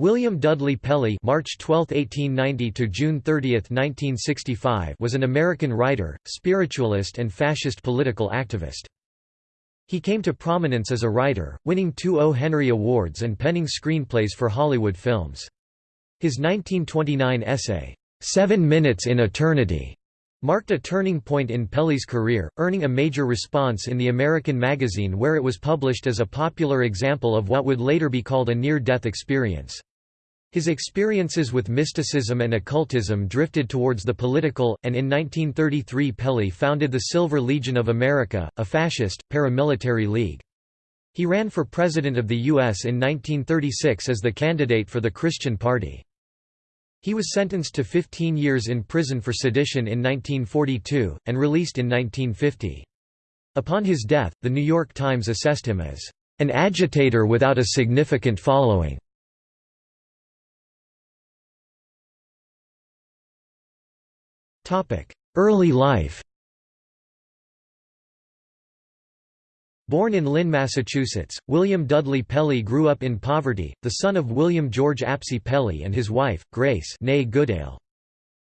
William Dudley Pelley March 12, 1890 to June 30, 1965 was an American writer, spiritualist and fascist political activist. He came to prominence as a writer, winning two O. Henry Awards and penning screenplays for Hollywood films. His 1929 essay, Seven Minutes in Eternity, marked a turning point in Pelley's career, earning a major response in the American magazine where it was published as a popular example of what would later be called a near-death experience. His experiences with mysticism and occultism drifted towards the political, and in 1933 Pelley founded the Silver Legion of America, a fascist, paramilitary league. He ran for President of the U.S. in 1936 as the candidate for the Christian Party. He was sentenced to 15 years in prison for sedition in 1942, and released in 1950. Upon his death, The New York Times assessed him as an agitator without a significant following. Early life Born in Lynn, Massachusetts, William Dudley Pelley grew up in poverty, the son of William George Apsey Pelley and his wife, Grace Goodale.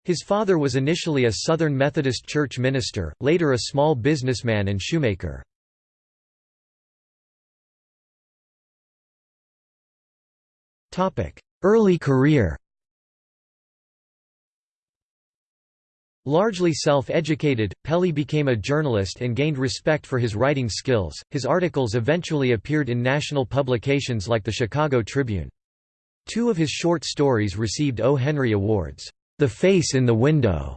His father was initially a Southern Methodist Church minister, later a small businessman and shoemaker. Early career Largely self-educated, Pelley became a journalist and gained respect for his writing skills. His articles eventually appeared in national publications like the Chicago Tribune. Two of his short stories received O. Henry Awards, The Face in the Window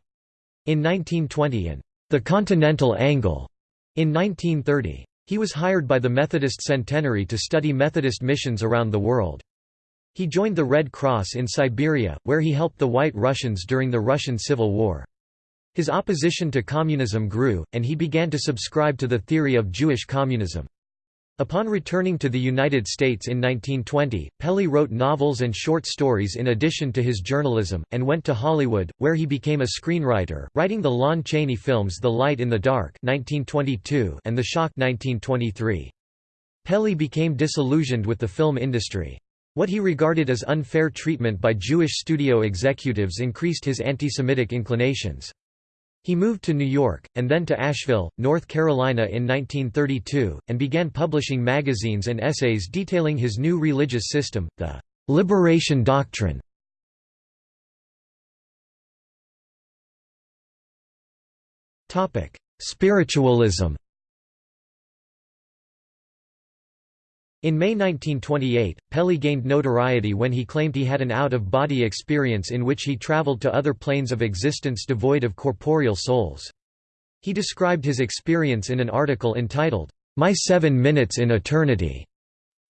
in 1920 and The Continental Angle in 1930. He was hired by the Methodist Centenary to study Methodist missions around the world. He joined the Red Cross in Siberia, where he helped the White Russians during the Russian Civil War. His opposition to communism grew, and he began to subscribe to the theory of Jewish communism. Upon returning to the United States in 1920, Pelley wrote novels and short stories in addition to his journalism, and went to Hollywood, where he became a screenwriter, writing the Lon Chaney films The Light in the Dark 1922 and The Shock 1923. Pelley became disillusioned with the film industry. What he regarded as unfair treatment by Jewish studio executives increased his anti-Semitic inclinations. He moved to New York, and then to Asheville, North Carolina in 1932, and began publishing magazines and essays detailing his new religious system, the «liberation doctrine». Spiritualism In May 1928, Pelley gained notoriety when he claimed he had an out-of-body experience in which he traveled to other planes of existence devoid of corporeal souls. He described his experience in an article entitled, My Seven Minutes in Eternity,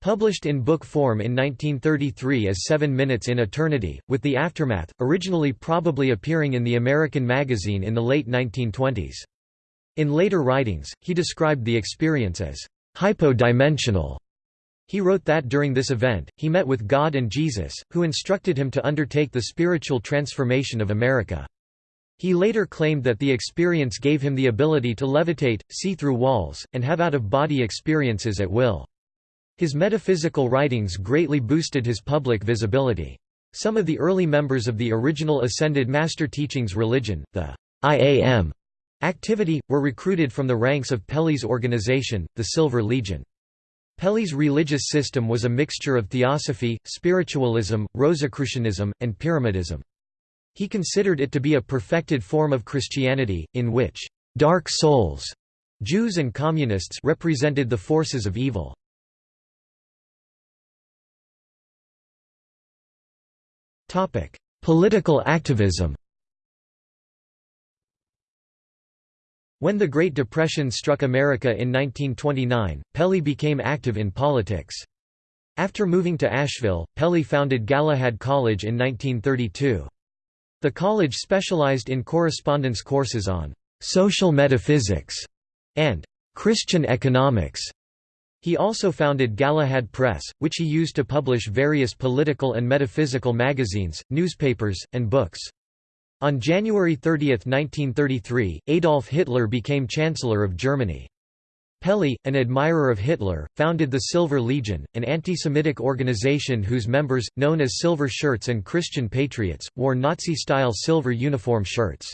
published in book form in 1933 as Seven Minutes in Eternity, with the aftermath, originally probably appearing in the American magazine in the late 1920s. In later writings, he described the experience as hypodimensional he wrote that during this event, he met with God and Jesus, who instructed him to undertake the spiritual transformation of America. He later claimed that the experience gave him the ability to levitate, see through walls, and have out-of-body experiences at will. His metaphysical writings greatly boosted his public visibility. Some of the early members of the original Ascended Master Teachings religion, the IAM activity, were recruited from the ranks of Pelley's organization, the Silver Legion. Pelley's religious system was a mixture of theosophy, spiritualism, Rosicrucianism, and Pyramidism. He considered it to be a perfected form of Christianity, in which «dark souls» Jews and communists represented the forces of evil. Political activism When the Great Depression struck America in 1929, Pelley became active in politics. After moving to Asheville, Pelley founded Galahad College in 1932. The college specialized in correspondence courses on «social metaphysics» and «Christian economics». He also founded Galahad Press, which he used to publish various political and metaphysical magazines, newspapers, and books. On January 30, 1933, Adolf Hitler became Chancellor of Germany. Pelley, an admirer of Hitler, founded the Silver Legion, an anti-Semitic organization whose members, known as Silver Shirts and Christian Patriots, wore Nazi-style silver uniform shirts.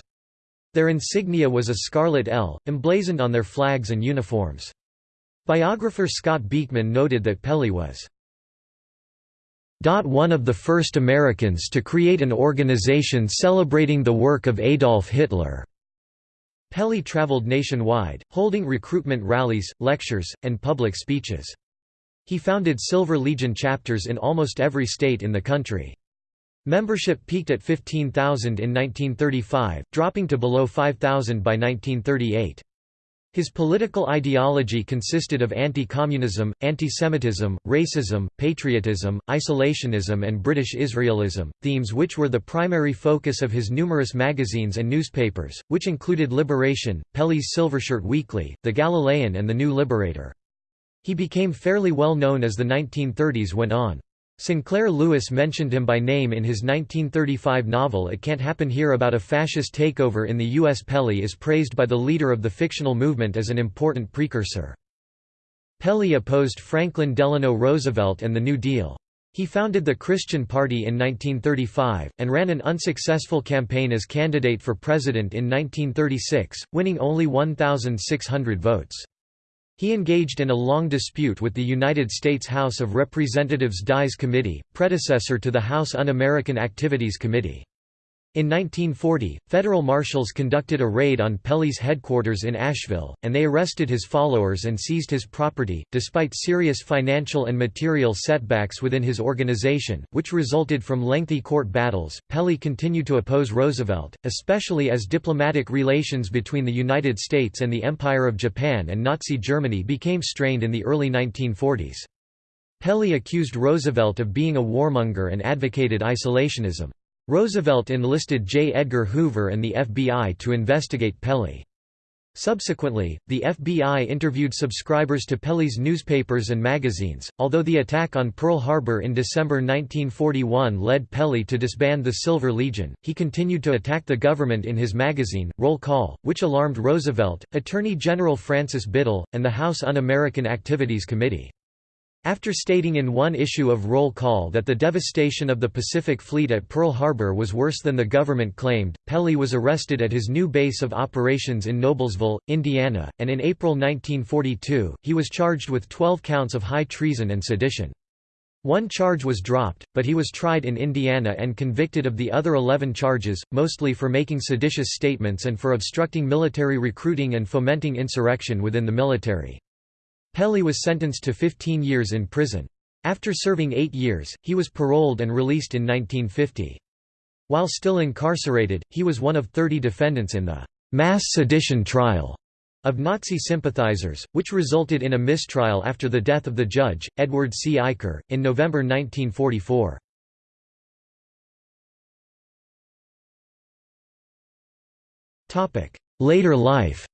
Their insignia was a scarlet L, emblazoned on their flags and uniforms. Biographer Scott Beekman noted that Pelley was one of the first Americans to create an organization celebrating the work of Adolf Hitler. Pelley traveled nationwide, holding recruitment rallies, lectures, and public speeches. He founded Silver Legion chapters in almost every state in the country. Membership peaked at 15,000 in 1935, dropping to below 5,000 by 1938. His political ideology consisted of anti-communism, anti-Semitism, racism, patriotism, isolationism and British Israelism, themes which were the primary focus of his numerous magazines and newspapers, which included Liberation, Pelley's Silvershirt Weekly, The Galilean and The New Liberator. He became fairly well known as the 1930s went on. Sinclair Lewis mentioned him by name in his 1935 novel It Can't Happen Here about a fascist takeover in the U.S. Pelley is praised by the leader of the fictional movement as an important precursor. Pelley opposed Franklin Delano Roosevelt and the New Deal. He founded the Christian Party in 1935, and ran an unsuccessful campaign as candidate for president in 1936, winning only 1,600 votes. He engaged in a long dispute with the United States House of Representatives Dies Committee, predecessor to the House Un-American Activities Committee. In 1940, federal marshals conducted a raid on Pelley's headquarters in Asheville, and they arrested his followers and seized his property, despite serious financial and material setbacks within his organization, which resulted from lengthy court battles. Pelley continued to oppose Roosevelt, especially as diplomatic relations between the United States and the Empire of Japan and Nazi Germany became strained in the early 1940s. Pelley accused Roosevelt of being a warmonger and advocated isolationism. Roosevelt enlisted J. Edgar Hoover and the FBI to investigate Pelley. Subsequently, the FBI interviewed subscribers to Pelley's newspapers and magazines. Although the attack on Pearl Harbor in December 1941 led Pelley to disband the Silver Legion, he continued to attack the government in his magazine, Roll Call, which alarmed Roosevelt, Attorney General Francis Biddle, and the House Un-American Activities Committee. After stating in one issue of Roll Call that the devastation of the Pacific Fleet at Pearl Harbor was worse than the government claimed, Pelley was arrested at his new base of operations in Noblesville, Indiana, and in April 1942, he was charged with 12 counts of high treason and sedition. One charge was dropped, but he was tried in Indiana and convicted of the other 11 charges, mostly for making seditious statements and for obstructing military recruiting and fomenting insurrection within the military. Pelley was sentenced to 15 years in prison. After serving eight years, he was paroled and released in 1950. While still incarcerated, he was one of 30 defendants in the «mass sedition trial» of Nazi sympathizers, which resulted in a mistrial after the death of the judge, Edward C. Eicher, in November 1944. Later life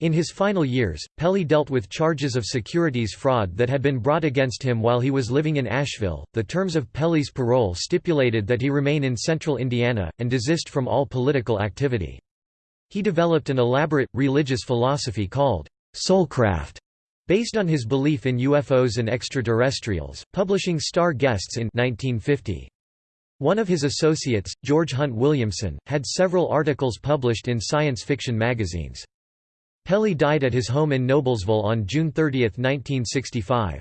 In his final years, Pelley dealt with charges of securities fraud that had been brought against him while he was living in Asheville. The terms of Pelley's parole stipulated that he remain in central Indiana, and desist from all political activity. He developed an elaborate, religious philosophy called soulcraft, based on his belief in UFOs and extraterrestrials, publishing Star Guests in 1950. One of his associates, George Hunt Williamson, had several articles published in science fiction magazines. Pelley died at his home in Noblesville on June 30, 1965.